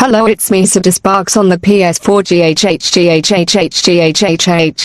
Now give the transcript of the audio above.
Hello it's me Sparks on the PS4 GHHGHHHGHHH.